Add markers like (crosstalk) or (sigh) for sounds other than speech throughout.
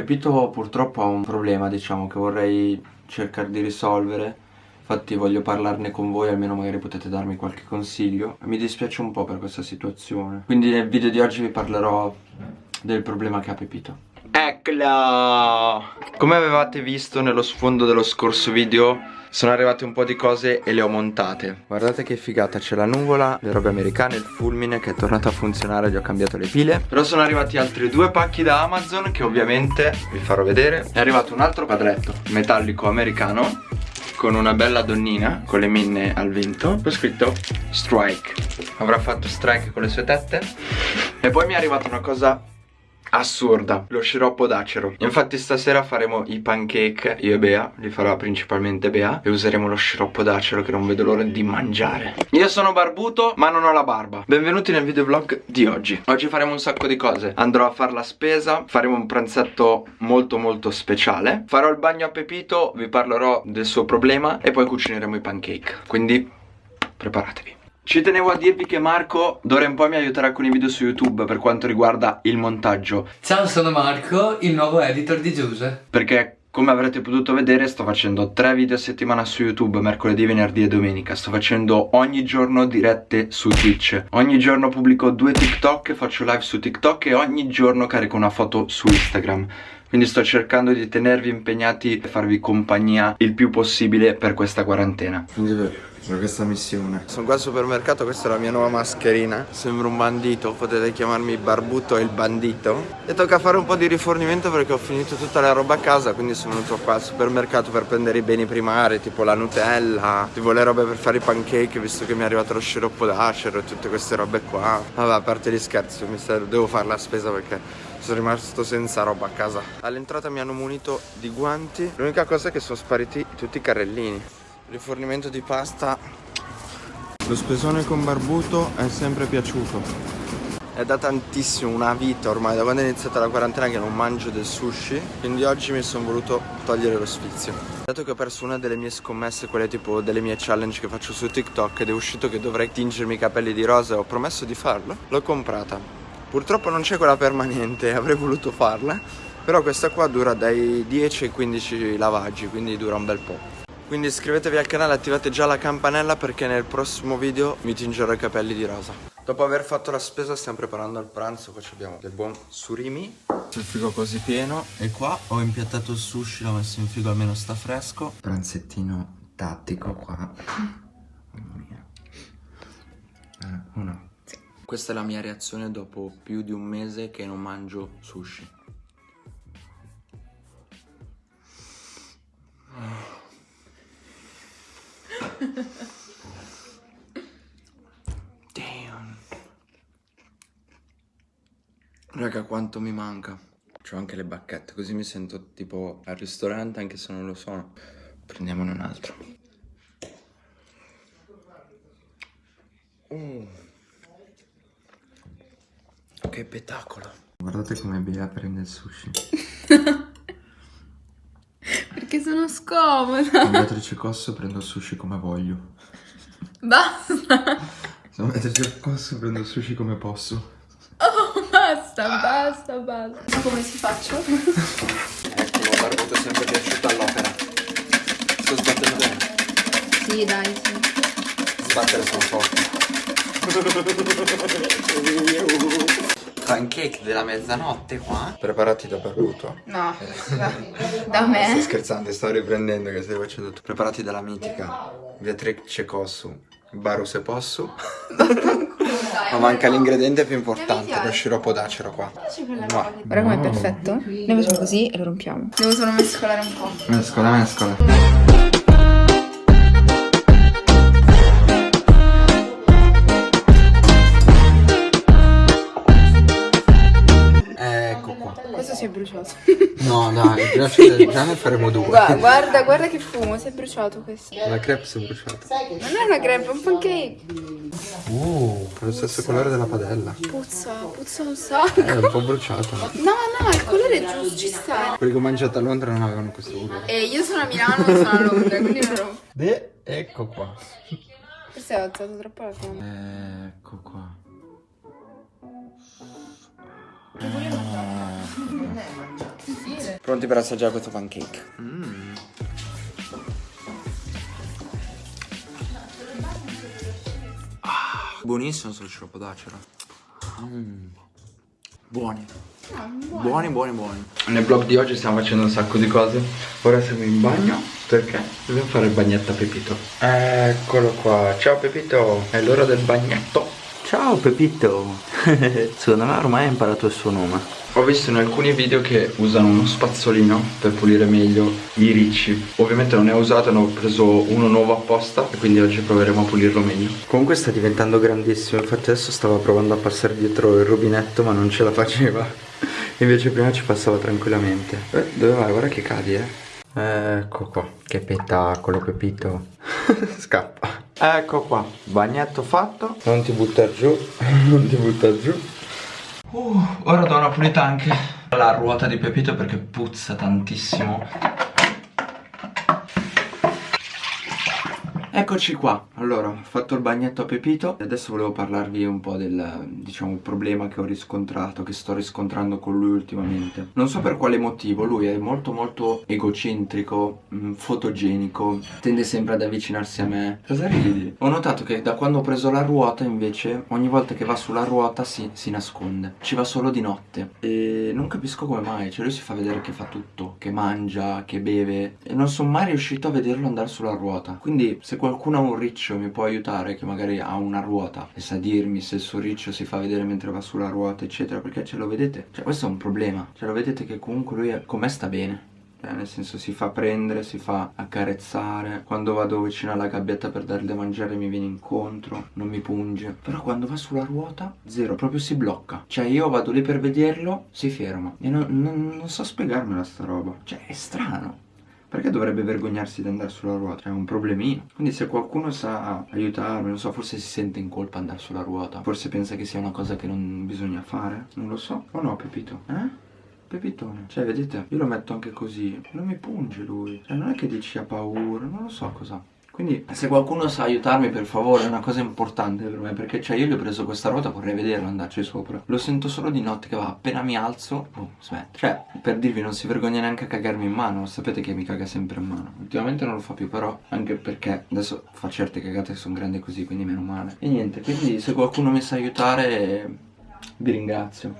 Pepito purtroppo ha un problema, diciamo, che vorrei cercare di risolvere. Infatti voglio parlarne con voi, almeno magari potete darmi qualche consiglio. Mi dispiace un po' per questa situazione. Quindi nel video di oggi vi parlerò del problema che ha Pepito. Eccola! Come avevate visto nello sfondo dello scorso video sono arrivate un po' di cose e le ho montate. Guardate che figata, c'è la nuvola, le robe americane, il fulmine che è tornato a funzionare, gli ho cambiato le pile. Però sono arrivati altri due pacchi da Amazon che ovviamente vi farò vedere. È arrivato un altro quadretto metallico americano con una bella donnina con le minne al vento Ho scritto Strike. Avrà fatto strike con le sue tette. E poi mi è arrivata una cosa assurda. Lo sciroppo d'acero. Infatti stasera faremo i pancake io e Bea li farà principalmente Bea e useremo lo sciroppo d'acero che non vedo l'ora di mangiare. Io sono barbuto ma non ho la barba. Benvenuti nel videovlog di oggi. Oggi faremo un sacco di cose. Andrò a fare la spesa faremo un pranzetto molto molto speciale. Farò il bagno a Pepito vi parlerò del suo problema e poi cucineremo i pancake. Quindi preparatevi ci tenevo a dirvi che Marco d'ora in poi mi aiuterà con i video su YouTube per quanto riguarda il montaggio. Ciao, sono Marco, il nuovo editor di Giuse. Perché come avrete potuto vedere sto facendo tre video a settimana su YouTube, mercoledì, venerdì e domenica Sto facendo ogni giorno dirette su Twitch Ogni giorno pubblico due TikTok, faccio live su TikTok e ogni giorno carico una foto su Instagram quindi sto cercando di tenervi impegnati e farvi compagnia il più possibile per questa quarantena. Quindi per questa missione. Sono qua al supermercato, questa è la mia nuova mascherina. Sembra un bandito, potete chiamarmi Barbuto il bandito. E tocca fare un po' di rifornimento perché ho finito tutta la roba a casa Quindi sono venuto qua al supermercato per prendere i beni primari Tipo la Nutella, tipo le robe per fare i pancake Visto che mi è arrivato lo sciroppo d'acero e tutte queste robe qua. Vabbè, a parte gli scherzi, devo fare la spesa perché sono rimasto senza roba a casa. All'entrata mi hanno munito di guanti. L'unica cosa è che sono spariti tutti i carrellini. Rifornimento di pasta. Lo spesone con barbuto è sempre piaciuto. È da tantissimo, una vita ormai. Da quando è iniziata la quarantena che non mangio del sushi Quindi oggi mi sono voluto togliere lo sfizio. Dato che ho perso una delle mie scommesse Quelle tipo delle mie challenge che faccio su TikTok Ed è uscito che dovrei tingermi i capelli di rosa E ho promesso di farlo L'ho comprata Purtroppo non c'è quella permanente, (laughs) avrei voluto farla Però questa qua dura dai 10 ai 15 lavaggi, quindi dura un bel po' Quindi iscrivetevi al canale, attivate già la campanella perché nel prossimo video mi tingerò i capelli di rosa. Dopo aver fatto la spesa stiamo preparando il pranzo, qua abbiamo del buon surimi Il frigo così pieno E qua ho impiattato il sushi, l'ho messo in frigo almeno sta fresco. Pranzettino tattico qua. Mamma mia. Eh, Uno questa è la mia reazione dopo più di un mese che non mangio sushi. (laughs) Damn. Raga, quanto mi manca. C'ho anche le bacchette, così mi sento tipo al ristorante anche se non lo sono. Prendiamone un altro. Mm. Che spettacolo. Guardate come Bea prende il sushi. (laughs) Perché sono scomoda. Beatrice Cosso prendo il sushi come voglio. Basta. Sono Beatrice Cosso prendo il sushi come posso. Oh, basta, basta, basta. Ma come si faccio? Eccolo, Barbuto è sempre piaciuto all'opera. Sto sbattendo bene. Sì, dai, sì. Sbattere sono forte. (laughs) pancake della mezzanotte qua. Preparati da Barbuto No, (laughs) da me? Sto scherzando, sto riprendendo che stai facendo tu Preparati dalla mitica. Beatrice Cossu. Baru se posso. Ma manca l'ingrediente più importante Lo sciroppo d'acero qua. Guarda com'è perfetto? Noi facciamo così e lo rompiamo. Devo solo mescolare un po' Mescola, mescola si è bruciato. No, dai, già, già ne faremo due. Guarda, guarda, guarda che fumo, si è bruciato questo. La crepe si è bruciata. Non è una crepe, è un pancake. Uh, ha lo stesso colore della padella. Puzza, puzza un sacco. È un po' bruciata. No, no, il colore è giusto, ci sta. Quelli che ho mangiato a Londra non avevano questo colore. E io sono a Milano e sono a Londra, quindi non ho... De, ecco qua. Forse hai alzato troppo la fiamma. Ecco qua. Che volevo sì. Pronti per assaggiare questo pancake? Mm. Ah, buonissimo solo sciroppo d'acero. Mm. Buoni. Buoni, buoni, buoni. Nel vlog di oggi stiamo facendo un sacco di cose. Ora siamo in bagno perché dobbiamo fare il bagnetto a Pepito. Eccolo qua. Ciao Pepito. È l'ora del bagnetto. Ciao Pepito. (laughs) Secondo me ormai hai imparato il suo nome. Ho visto in alcuni video che usano uno spazzolino per pulire meglio i ricci. Ovviamente non ne ho usato, ne ho preso uno nuovo apposta e quindi oggi proveremo a pulirlo meglio. Comunque sta diventando grandissimo, infatti adesso stava provando a passare dietro il rubinetto ma non ce la faceva. (laughs) Invece prima ci passava tranquillamente. Eh, Dove vai? Guarda che cadi eh. Ecco qua, che spettacolo Pepito. (laughs) Scappa. Ecco qua, bagnetto fatto. Non ti buttare giù, (laughs) non ti buttare giù Uh, ora do una pulita anche. Alla ruota di Pepito perché puzza tantissimo Eccoci qua, allora ho fatto il bagnetto a Pepito e adesso volevo parlarvi un po' del, diciamo, problema che ho riscontrato, che sto riscontrando con lui ultimamente. Non so per quale motivo, lui è molto molto egocentrico, mh, mm, fotogenico, tende sempre ad avvicinarsi a me. Cosa ridi? Ho notato che da quando ho preso la ruota invece, ogni volta che va sulla ruota si, si nasconde. Ci va solo di notte. E non capisco come mai, cioè lui si fa vedere che fa tutto, che mangia, che beve E non sono mai riuscito a vederlo andare sulla ruota. Quindi se qualcuno ha un riccio mi può aiutare? Che magari ha una ruota e sa dirmi se il suo riccio si fa vedere mentre va sulla ruota eccetera. Perché ce lo vedete? Cioè questo è un problema. Cioè lo vedete che comunque lui con me sta bene. Eh, nel senso si fa prendere, si fa accarezzare. Quando vado vicino alla gabbietta per dargli da mangiare mi viene incontro Non mi punge. Però quando va sulla ruota, zero, proprio si blocca. Cioè io vado lì per vederlo, si ferma. E non, non, non so spiegarmela sta roba. Cioè è strano perché dovrebbe vergognarsi di andare sulla ruota? È un problemino. Quindi se qualcuno sa aiutarmi, non so, forse si sente in colpa andare sulla ruota. Forse pensa che sia una cosa che non bisogna fare. Non lo so. O no, Pepito? Eh? Pepitone. Cioè, vedete? Io lo metto anche così. Non mi punge lui. Cioè, non è che dici ha paura. Non lo so cosa. Quindi se qualcuno sa aiutarmi per favore è una cosa importante per me perché cioè io gli ho preso questa ruota vorrei vederlo andarci sopra. Lo sento solo di notte che va appena mi alzo boh smette Cioè per dirvi non si vergogna neanche a cagarmi in mano sapete che mi caga sempre in mano. Ultimamente non lo fa più però anche perché adesso fa certe cagate che sono grandi così quindi meno male. E niente quindi se qualcuno mi sa aiutare vi ringrazio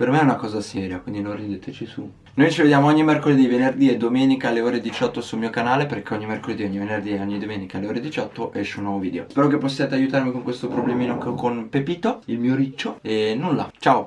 Per me è una cosa seria quindi non rideteci su noi ci vediamo ogni mercoledì, venerdì e domenica alle ore 18 sul mio canale perché ogni mercoledì, ogni venerdì e ogni domenica alle ore 18 esce un nuovo video. Spero che possiate aiutarmi con questo problemino con Pepito, il mio riccio, e nulla. Ciao!